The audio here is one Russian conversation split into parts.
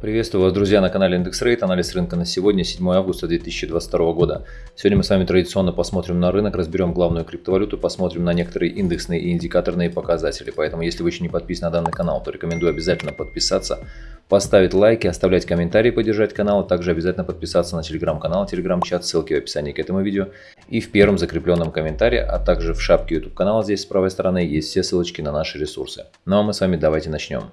Приветствую вас, друзья, на канале Индекс Рейт. Анализ рынка на сегодня, 7 августа 2022 года. Сегодня мы с вами традиционно посмотрим на рынок, разберем главную криптовалюту, посмотрим на некоторые индексные и индикаторные показатели. Поэтому, если вы еще не подписаны на данный канал, то рекомендую обязательно подписаться, поставить лайки, оставлять комментарии, поддержать канал, а также обязательно подписаться на телеграм-канал, телеграм-чат, ссылки в описании к этому видео и в первом закрепленном комментарии, а также в шапке YouTube канала здесь с правой стороны есть все ссылочки на наши ресурсы. Ну а мы с вами давайте начнем.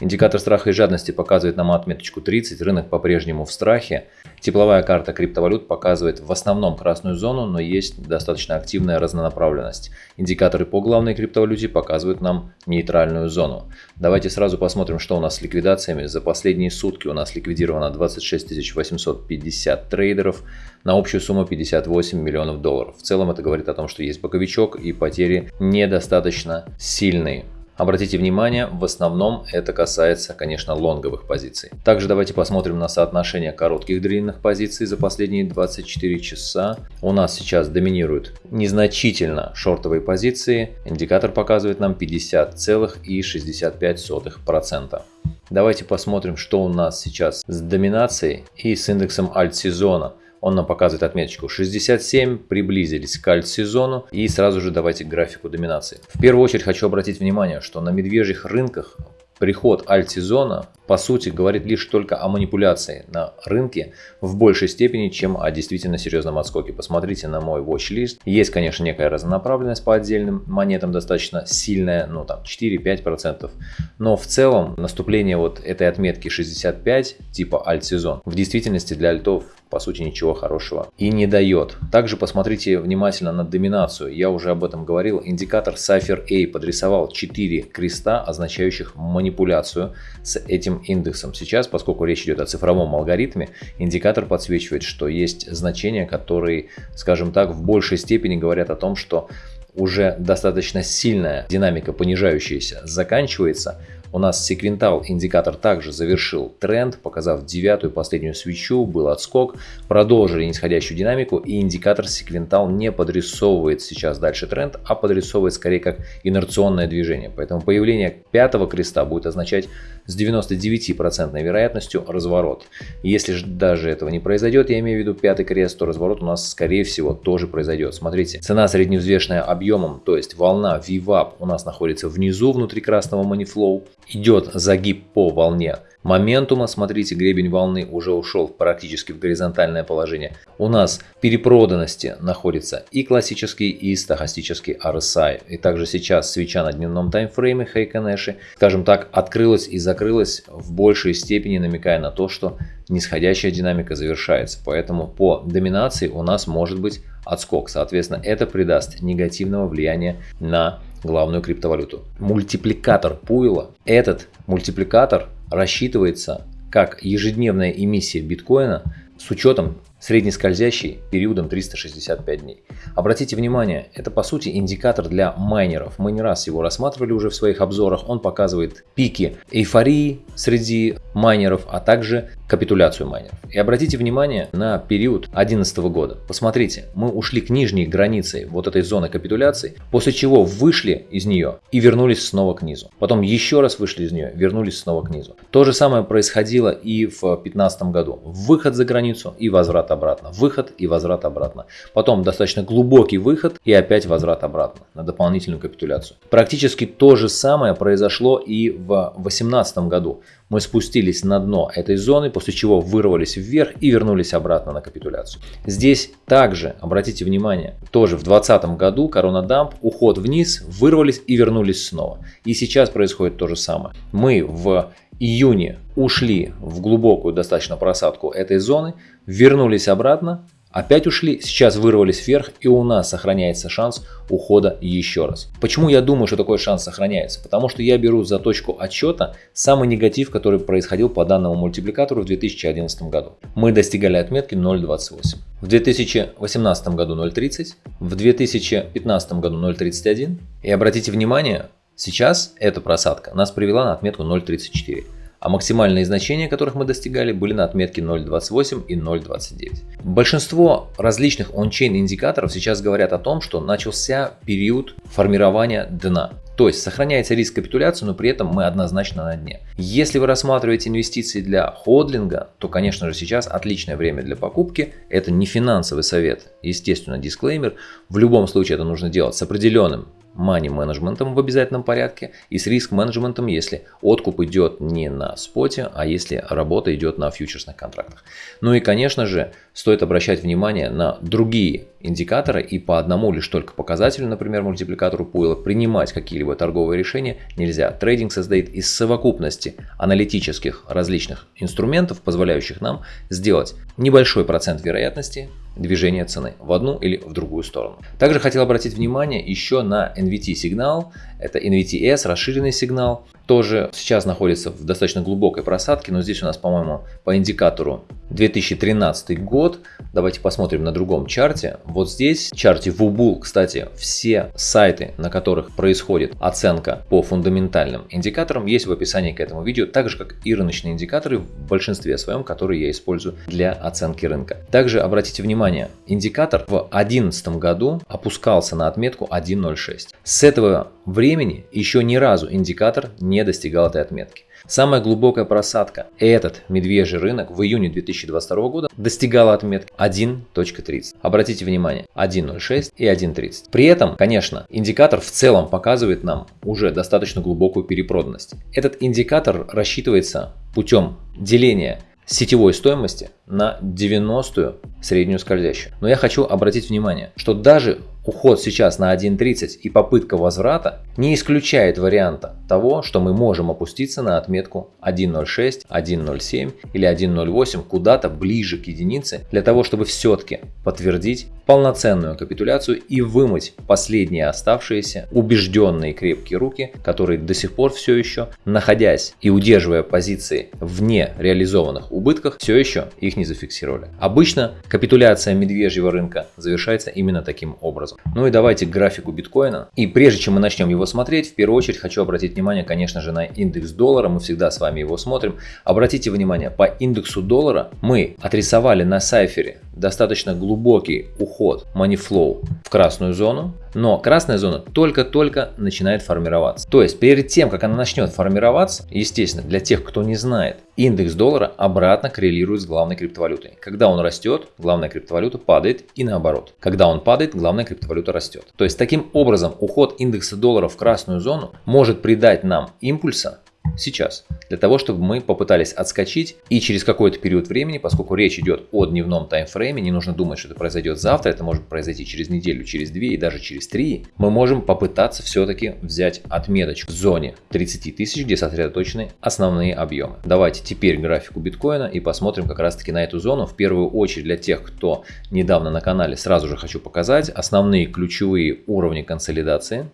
Индикатор страха и жадности показывает нам отметочку 30, рынок по-прежнему в страхе. Тепловая карта криптовалют показывает в основном красную зону, но есть достаточно активная разнонаправленность. Индикаторы по главной криптовалюте показывают нам нейтральную зону. Давайте сразу посмотрим, что у нас с ликвидациями. За последние сутки у нас ликвидировано 26 850 трейдеров на общую сумму 58 миллионов долларов. В целом это говорит о том, что есть боковичок и потери недостаточно сильные. Обратите внимание, в основном это касается, конечно, лонговых позиций. Также давайте посмотрим на соотношение коротких длинных позиций за последние 24 часа. У нас сейчас доминируют незначительно шортовые позиции. Индикатор показывает нам 50,65%. Давайте посмотрим, что у нас сейчас с доминацией и с индексом альт-сезона. Он нам показывает отметочку 67, приблизились к альт-сезону и сразу же давайте к графику доминации. В первую очередь хочу обратить внимание, что на медвежьих рынках приход альт-сезона по сути говорит лишь только о манипуляции на рынке в большей степени, чем о действительно серьезном отскоке. Посмотрите на мой watch-лист. Есть, конечно, некая разнонаправленность по отдельным монетам достаточно сильная, ну там 4-5%. Но в целом наступление вот этой отметки 65 типа альт-сезон в действительности для альтов по сути ничего хорошего и не дает. Также посмотрите внимательно на доминацию. Я уже об этом говорил. Индикатор Cypher A подрисовал 4 креста, означающих манипуляцию с этим индексом. Сейчас, поскольку речь идет о цифровом алгоритме, индикатор подсвечивает, что есть значения, которые, скажем так, в большей степени говорят о том, что уже достаточно сильная динамика понижающаяся заканчивается, у нас секвентал индикатор также завершил тренд, показав девятую последнюю свечу, был отскок, продолжили нисходящую динамику и индикатор секвентал не подрисовывает сейчас дальше тренд, а подрисовывает скорее как инерционное движение. Поэтому появление пятого креста будет означать с 99% вероятностью разворот. Если же даже этого не произойдет, я имею в виду пятый крест, то разворот у нас скорее всего тоже произойдет. Смотрите, цена средневзвешенная объемом, то есть волна VWAP у нас находится внизу внутри красного манифлоу идет загиб по волне моментума, смотрите, гребень волны уже ушел практически в горизонтальное положение. У нас в перепроданности находится и классический, и стохастический RSI. И также сейчас свеча на дневном таймфрейме Хейконэши, скажем так, открылась и закрылась в большей степени, намекая на то, что нисходящая динамика завершается. Поэтому по доминации у нас может быть отскок. Соответственно, это придаст негативного влияния на главную криптовалюту. Мультипликатор пуила. Этот мультипликатор рассчитывается как ежедневная эмиссия биткоина с учетом среднескользящий периодом 365 дней. Обратите внимание, это по сути индикатор для майнеров. Мы не раз его рассматривали уже в своих обзорах. Он показывает пики эйфории среди майнеров, а также капитуляцию майнеров. И обратите внимание на период 2011 года. Посмотрите, мы ушли к нижней границе вот этой зоны капитуляции, после чего вышли из нее и вернулись снова к низу. Потом еще раз вышли из нее, вернулись снова к низу. То же самое происходило и в 2015 году. Выход за границу и возврат обратно. Выход и возврат обратно. Потом достаточно глубокий выход и опять возврат обратно на дополнительную капитуляцию. Практически то же самое произошло и в 2018 году. Мы спустились на дно этой зоны, после чего вырвались вверх и вернулись обратно на капитуляцию. Здесь также, обратите внимание, тоже в 2020 году корона дамп, уход вниз, вырвались и вернулись снова. И сейчас происходит то же самое. Мы в июне ушли в глубокую достаточно просадку этой зоны, вернулись обратно, Опять ушли, сейчас вырвались вверх и у нас сохраняется шанс ухода еще раз. Почему я думаю, что такой шанс сохраняется? Потому что я беру за точку отчета самый негатив, который происходил по данному мультипликатору в 2011 году. Мы достигали отметки 0.28. В 2018 году 0.30, в 2015 году 0.31. И обратите внимание, сейчас эта просадка нас привела на отметку 0.34. а максимальные значения, которых мы достигали, были на отметке 0.28 и 0.29. Большинство различных ончейн индикаторов сейчас говорят о том, что начался период формирования дна. То есть сохраняется риск капитуляции, но при этом мы однозначно на дне. Если вы рассматриваете инвестиции для ходлинга, то, конечно же, сейчас отличное время для покупки. Это не финансовый совет, естественно, дисклеймер. В любом случае это нужно делать с определенным money менеджментом в обязательном порядке и с риск менеджментом, если откуп идет не на споте, а если работа идет на фьючерсных контрактах. Ну и конечно же стоит обращать внимание на другие индикаторы и по одному лишь только показателю, например мультипликатору Пуэлла, принимать какие-либо торговые решения нельзя. Трейдинг создает из совокупности аналитических различных инструментов, позволяющих нам сделать небольшой процент вероятности движения цены в одну или в другую сторону. Также хотел обратить внимание еще на NVT сигнал. Это NVTS, расширенный сигнал. Тоже сейчас находится в достаточно глубокой просадке, но здесь у нас, по-моему, по индикатору 2013 год. Давайте посмотрим на другом чарте. Вот здесь, в чарте WUBUL, кстати, все сайты, на которых происходит оценка по фундаментальным индикаторам, есть в описании к этому видео, так же как и рыночные индикаторы в большинстве своем, которые я использую для оценки рынка. Также обратите внимание, индикатор в 2011 году опускался на отметку 1.06. С этого времени еще ни разу индикатор не достигал этой отметки. Самая глубокая просадка, этот медвежий рынок в июне 2022 года достигала отметки 1.30. Обратите внимание, 1.06 и 1.30. При этом, конечно, индикатор в целом показывает нам уже достаточно глубокую перепроданность. Этот индикатор рассчитывается путем деления сетевой стоимости на 90-ю среднюю скользящую. Но я хочу обратить внимание, что даже уход сейчас на 1.30 и попытка возврата не исключает варианта того, что мы можем опуститься на отметку 1.06, 1.07 или 1.08 куда-то ближе к единице для того, чтобы все-таки подтвердить полноценную капитуляцию и вымыть последние оставшиеся убежденные крепкие руки, которые до сих пор все еще, находясь и удерживая позиции вне реализованных убытках, все еще их не зафиксировали. Обычно капитуляция медвежьего рынка завершается именно таким образом. Ну и давайте к графику биткоина. И прежде чем мы начнем его смотреть, в первую очередь хочу обратить внимание, конечно же, на индекс доллара. Мы всегда с вами его смотрим. Обратите внимание, по индексу доллара мы отрисовали на сайфере достаточно глубокий уход money flow в красную зону, но красная зона только-только начинает формироваться. То есть перед тем, как она начнет формироваться, естественно, для тех, кто не знает, индекс доллара обратно коррелирует с главной криптовалютой. Когда он растет, главная криптовалюта падает и наоборот. Когда он падает, главная криптовалюта растет. То есть таким образом уход индекса доллара в красную зону может придать нам импульса сейчас, для того, чтобы мы попытались отскочить и через какой-то период времени, поскольку речь идет о дневном таймфрейме, не нужно думать, что это произойдет завтра, это может произойти через неделю, через две и даже через три, мы можем попытаться все-таки взять отметочку в зоне 30 тысяч, где сосредоточены основные объемы. Давайте теперь графику биткоина и посмотрим как раз таки на эту зону. В первую очередь для тех, кто недавно на канале, сразу же хочу показать основные ключевые уровни консолидации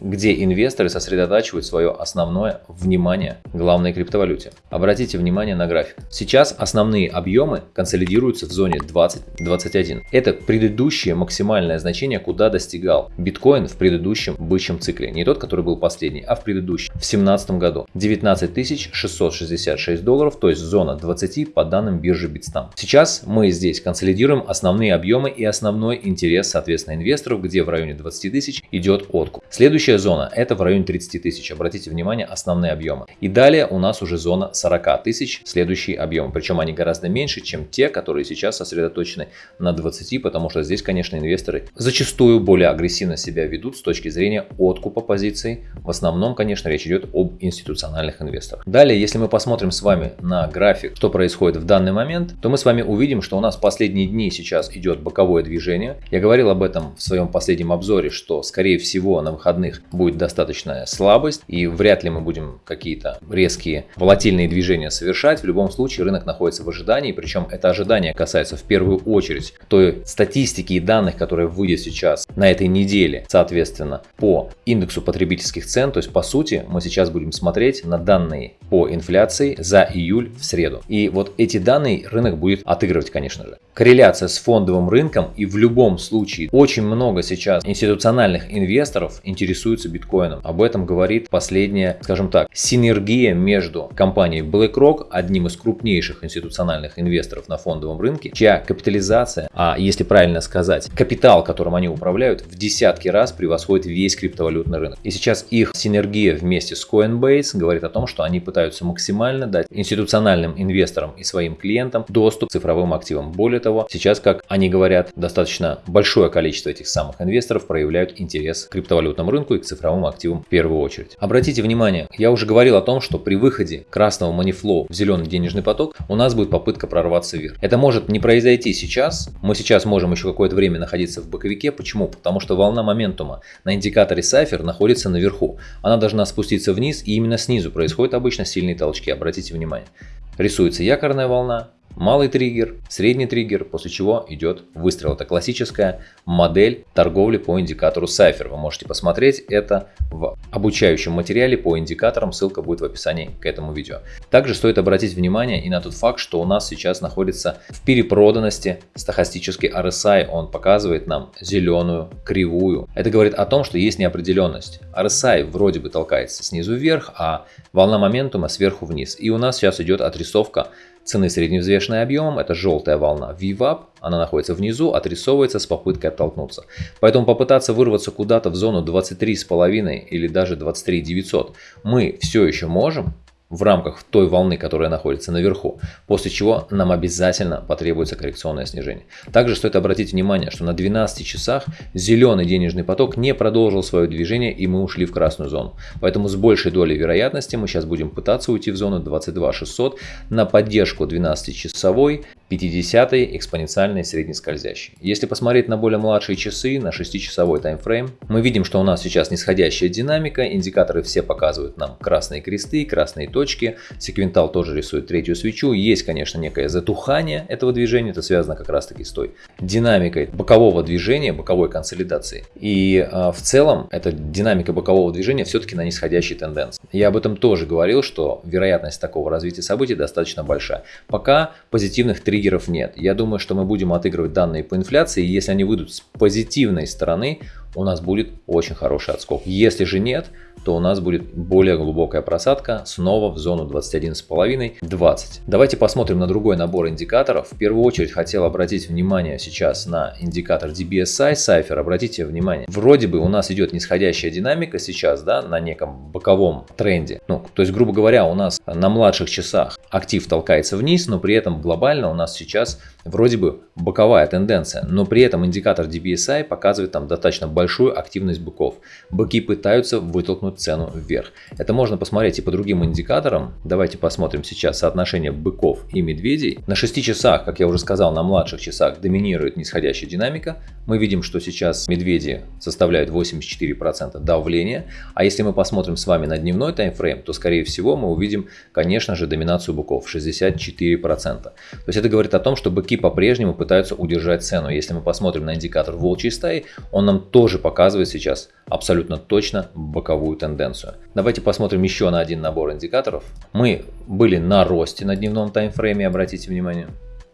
где инвесторы сосредотачивают свое основное внимание главной криптовалюте. Обратите внимание на график. Сейчас основные объемы консолидируются в зоне 20-21. Это предыдущее максимальное значение, куда достигал биткоин в предыдущем бычьем цикле. Не тот, который был последний, а в предыдущем, в 2017 году. 19 666 долларов, то есть зона 20 по данным биржи Bitstamp. Сейчас мы здесь консолидируем основные объемы и основной интерес, соответственно, инвесторов, где в районе 20 тысяч идет откуп. Следующий Следующая зона это в районе 30 тысяч. Обратите внимание, основные объемы. И далее у нас уже зона 40 тысяч, следующие объемы. Причем они гораздо меньше, чем те, которые сейчас сосредоточены на 20, потому что здесь, конечно, инвесторы зачастую более агрессивно себя ведут с точки зрения откупа позиций. В основном, конечно, речь идет об институциональных инвесторах. Далее, если мы посмотрим с вами на график, что происходит в данный момент, то мы с вами увидим, что у нас последние дни сейчас идет боковое движение. Я говорил об этом в своем последнем обзоре, что скорее всего на выходных будет достаточная слабость и вряд ли мы будем какие-то резкие волатильные движения совершать. В любом случае рынок находится в ожидании, причем это ожидание касается в первую очередь той статистики и данных, которые выйдет сейчас на этой неделе, соответственно, по индексу потребительских цен. То есть по сути мы сейчас будем смотреть на данные по инфляции за июль в среду. И вот эти данные рынок будет отыгрывать, конечно же. Корреляция с фондовым рынком и в любом случае очень много сейчас институциональных инвесторов интересуются биткоином. Об этом говорит последняя, скажем так, синергия между компанией BlackRock, одним из крупнейших институциональных инвесторов на фондовом рынке, чья капитализация, а если правильно сказать, капитал, которым они управляют, в десятки раз превосходит весь криптовалютный рынок. И сейчас их синергия вместе с Coinbase говорит о том, что они пытаются максимально дать институциональным инвесторам и своим клиентам доступ к цифровым активам. Более того, сейчас, как они говорят, достаточно большое количество этих самых инвесторов проявляют интерес к криптовалютному рынку и к цифровым активам в первую очередь. Обратите внимание, я уже говорил о том, что при выходе красного манифлоу в зеленый денежный поток у нас будет попытка прорваться вверх. Это может не произойти сейчас. Мы сейчас можем еще какое-то время находиться в боковике. Почему? Потому что волна моментума на индикаторе Cypher находится наверху. Она должна спуститься вниз и именно снизу происходят обычно сильные толчки. Обратите внимание. Рисуется якорная волна, малый триггер, средний триггер, после чего идет выстрел. Это классическая модель торговли по индикатору Cypher. Вы можете посмотреть это в обучающем материале по индикаторам, ссылка будет в описании к этому видео. Также стоит обратить внимание и на тот факт, что у нас сейчас находится в перепроданности стахастический RSI, он показывает нам зеленую кривую. Это говорит о том, что есть неопределенность. RSI вроде бы толкается снизу вверх, а волна моментума сверху вниз. И у нас сейчас идет отрисовка цены средневзвешенной объемом, это желтая волна VWAP, она находится внизу, отрисовывается с попыткой оттолкнуться. Поэтому попытаться вырваться куда-то в зону 23,5 или даже 23 900 мы все еще можем, в рамках той волны, которая находится наверху, после чего нам обязательно потребуется коррекционное снижение. Также стоит обратить внимание, что на 12 часах зеленый денежный поток не продолжил свое движение и мы ушли в красную зону. Поэтому с большей долей вероятности мы сейчас будем пытаться уйти в зону 22 600 на поддержку 12-часовой 50 экспоненциальный среднескользящий. Если посмотреть на более младшие часы, на 6-часовой таймфрейм, мы видим, что у нас сейчас нисходящая динамика, индикаторы все показывают нам красные кресты, красные точки, секвентал тоже рисует третью свечу, есть, конечно, некое затухание этого движения, это связано как раз таки с той динамикой бокового движения, боковой консолидации. И э, в целом эта динамика бокового движения все-таки на нисходящей тенденции. Я об этом тоже говорил, что вероятность такого развития событий достаточно большая. Пока позитивных три триггеров нет. Я думаю, что мы будем отыгрывать данные по инфляции, и если они выйдут с позитивной стороны, у нас будет очень хороший отскок. Если же нет, то у нас будет более глубокая просадка снова в зону 21,5-20. Давайте посмотрим на другой набор индикаторов. В первую очередь хотел обратить внимание сейчас на индикатор DBSI Cypher. Обратите внимание, вроде бы у нас идет нисходящая динамика сейчас да, на неком боковом тренде. Ну, то есть, грубо говоря, у нас на младших часах актив толкается вниз, но при этом глобально у нас сейчас вроде бы боковая тенденция, но при этом индикатор DBSI показывает там достаточно большую активность быков. Быки пытаются вытолкнуть цену вверх. Это можно посмотреть и по другим индикаторам. Давайте посмотрим сейчас соотношение быков и медведей. На 6 часах, как я уже сказал, на младших часах доминирует нисходящая динамика. Мы видим, что сейчас медведи составляют 84% давления. А если мы посмотрим с вами на дневной таймфрейм, то скорее всего мы увидим, конечно же, доминацию быков 64%. То есть это говорит о том, что быки по-прежнему пытаются удержать цену. Если мы посмотрим на индикатор волчьей стаи, он нам тоже показывает сейчас абсолютно точно боковую тенденцию. Давайте посмотрим еще на один набор индикаторов. Мы были на росте на дневном таймфрейме, обратите внимание.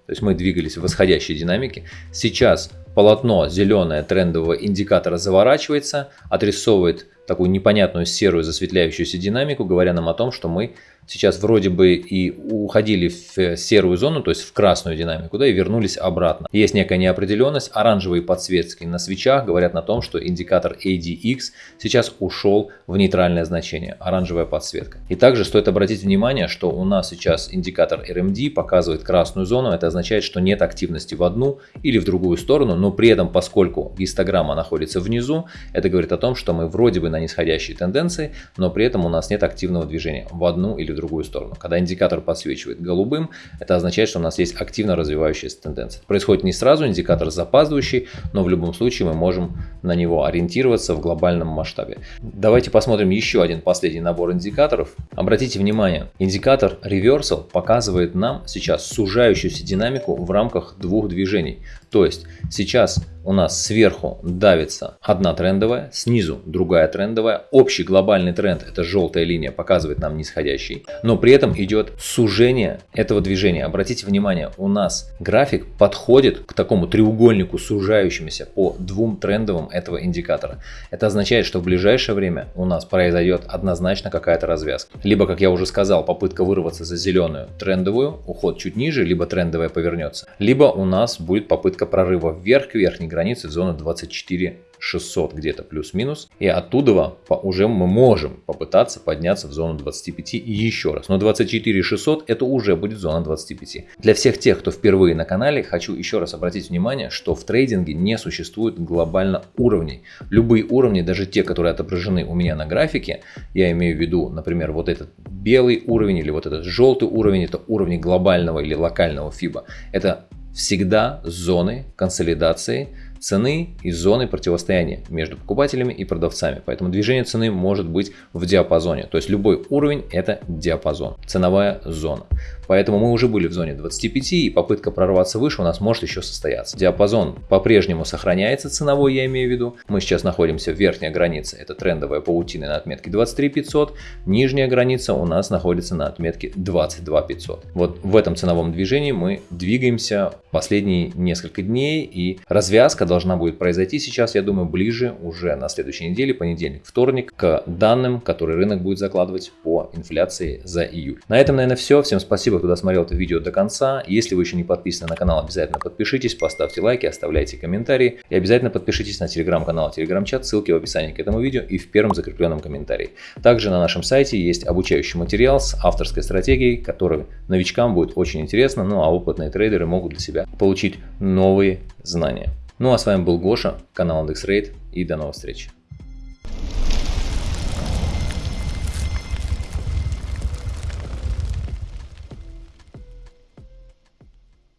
То есть мы двигались в восходящей динамике. Сейчас полотно зеленое трендового индикатора заворачивается, отрисовывает такую непонятную серую засветляющуюся динамику, говоря нам о том, что мы сейчас вроде бы и уходили в серую зону, то есть в красную динамику, да, и вернулись обратно. Есть некая неопределенность, оранжевые подсветки на свечах говорят на том, что индикатор ADX сейчас ушел в нейтральное значение, оранжевая подсветка. И также стоит обратить внимание, что у нас сейчас индикатор RMD показывает красную зону, это означает, что нет активности в одну или в другую сторону, но при этом, поскольку гистограмма находится внизу, это говорит о том, что мы вроде бы на нисходящей тенденции, но при этом у нас нет активного движения в одну или в другую сторону. Когда индикатор подсвечивает голубым, это означает, что у нас есть активно развивающаяся тенденция. происходит не сразу, индикатор запаздывающий, но в любом случае мы можем на него ориентироваться в глобальном масштабе. Давайте посмотрим еще один последний набор индикаторов. Обратите внимание, индикатор Reversal показывает нам сейчас сужающуюся динамику в рамках двух движений. То есть сейчас у нас сверху давится одна трендовая, снизу другая трендовая. Общий глобальный тренд, это желтая линия, показывает нам нисходящий. Но при этом идет сужение этого движения. Обратите внимание, у нас график подходит к такому треугольнику сужающемуся по двум трендовым этого индикатора. Это означает, что в ближайшее время у нас произойдет однозначно какая-то развязка. Либо, как я уже сказал, попытка вырваться за зеленую трендовую, уход чуть ниже, либо трендовая повернется. Либо у нас будет попытка прорыва вверх к верхней границы зоны 24 600 где-то плюс-минус. И оттуда уже мы можем попытаться подняться в зону 25 и еще раз. Но 24 600 это уже будет зона 25. Для всех тех, кто впервые на канале, хочу еще раз обратить внимание, что в трейдинге не существует глобально уровней. Любые уровни, даже те, которые отображены у меня на графике, я имею в виду, например, вот этот белый уровень или вот этот желтый уровень, это уровни глобального или локального FIBA. Это всегда зоны консолидации цены и зоны противостояния между покупателями и продавцами. Поэтому движение цены может быть в диапазоне. То есть любой уровень это диапазон, ценовая зона. Поэтому мы уже были в зоне 25 и попытка прорваться выше у нас может еще состояться. Диапазон по-прежнему сохраняется ценовой, я имею в виду. Мы сейчас находимся в верхней границе, это трендовая паутина на отметке 23 500. Нижняя граница у нас находится на отметке 22 500. Вот в этом ценовом движении мы двигаемся последние несколько дней и развязка должна будет произойти сейчас, я думаю, ближе уже на следующей неделе, понедельник, вторник, к данным, которые рынок будет закладывать по инфляции за июль. На этом, наверное, все. Всем спасибо кто досмотрел это видео до конца. Если вы еще не подписаны на канал, обязательно подпишитесь, поставьте лайки, оставляйте комментарии. И обязательно подпишитесь на телеграм-канал, телеграм-чат, ссылки в описании к этому видео и в первом закрепленном комментарии. Также на нашем сайте есть обучающий материал с авторской стратегией, который новичкам будет очень интересно, ну а опытные трейдеры могут для себя получить новые знания. Ну а с вами был Гоша, канал IndexRate и до новых встреч.